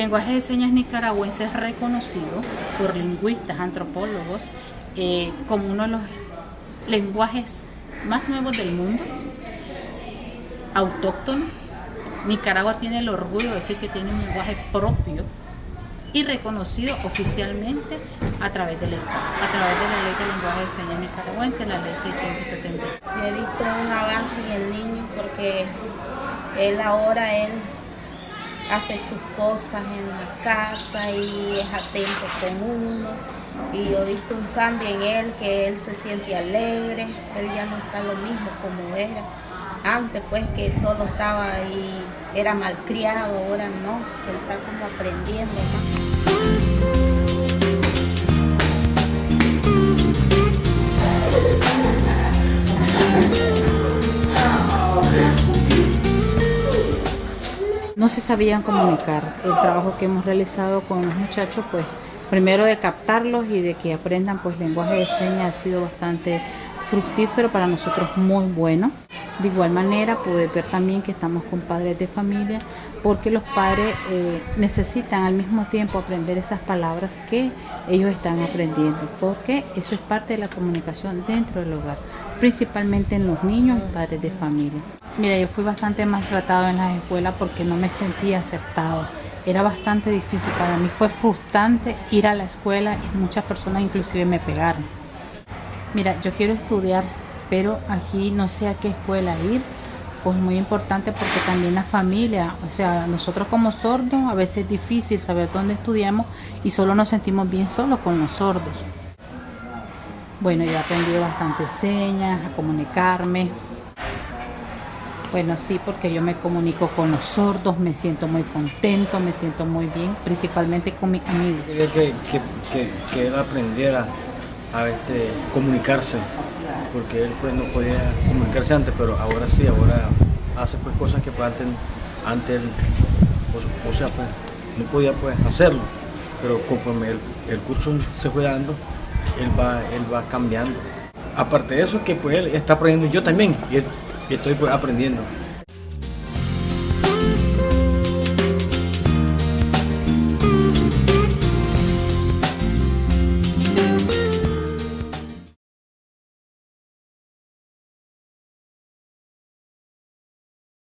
lenguaje de señas nicaragüense es reconocido por lingüistas, antropólogos, eh, como uno de los lenguajes más nuevos del mundo, autóctono. Nicaragua tiene el orgullo de decir que tiene un lenguaje propio y reconocido oficialmente a través de la, a través de la ley de lenguaje de señas nicaragüense, la ley 670. he visto un avance en el niño porque él ahora él hace sus cosas en la casa y es atento con uno. Y he visto un cambio en él, que él se siente alegre, él ya no está lo mismo como era. Antes pues que solo estaba ahí, era malcriado, ahora no, él está como aprendiendo se sabían comunicar. El trabajo que hemos realizado con los muchachos, pues primero de captarlos y de que aprendan pues lenguaje de señas ha sido bastante fructífero para nosotros muy bueno. De igual manera pude ver también que estamos con padres de familia porque los padres eh, necesitan al mismo tiempo aprender esas palabras que ellos están aprendiendo porque eso es parte de la comunicación dentro del hogar, principalmente en los niños y padres de familia. Mira, yo fui bastante maltratado en las escuelas porque no me sentía aceptado. Era bastante difícil para mí, fue frustrante ir a la escuela y muchas personas inclusive me pegaron. Mira, yo quiero estudiar, pero aquí no sé a qué escuela ir. Pues muy importante porque también la familia, o sea, nosotros como sordos a veces es difícil saber dónde estudiamos y solo nos sentimos bien solos con los sordos. Bueno, yo he aprendido bastante señas, a comunicarme, bueno, sí, porque yo me comunico con los sordos, me siento muy contento, me siento muy bien, principalmente con mis amigos. Quería que, que, él aprendiera a este, comunicarse, porque él pues no podía comunicarse antes, pero ahora sí, ahora hace pues cosas que pues, antes, antes pues, o, sea, pues no podía pues hacerlo, pero conforme el, curso se fue dando, él va, él va cambiando. Aparte de eso, que pues él está aprendiendo yo también, y estoy pues, aprendiendo.